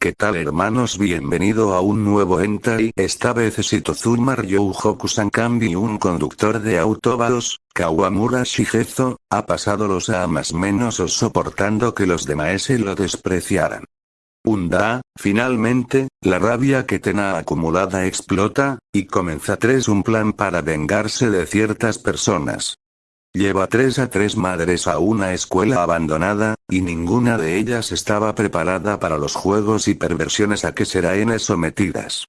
¿Qué tal hermanos? Bienvenido a un nuevo Entai. Esta vez Sitozuma Ryouhoku Sankambi un conductor de autobados, Kawamura Shigezo, ha pasado los amas menos o soportando que los demás lo despreciaran. Un da, finalmente, la rabia que tenía acumulada explota, y comienza tres un plan para vengarse de ciertas personas. Lleva tres a tres madres a una escuela abandonada, y ninguna de ellas estaba preparada para los juegos y perversiones a que serán sometidas.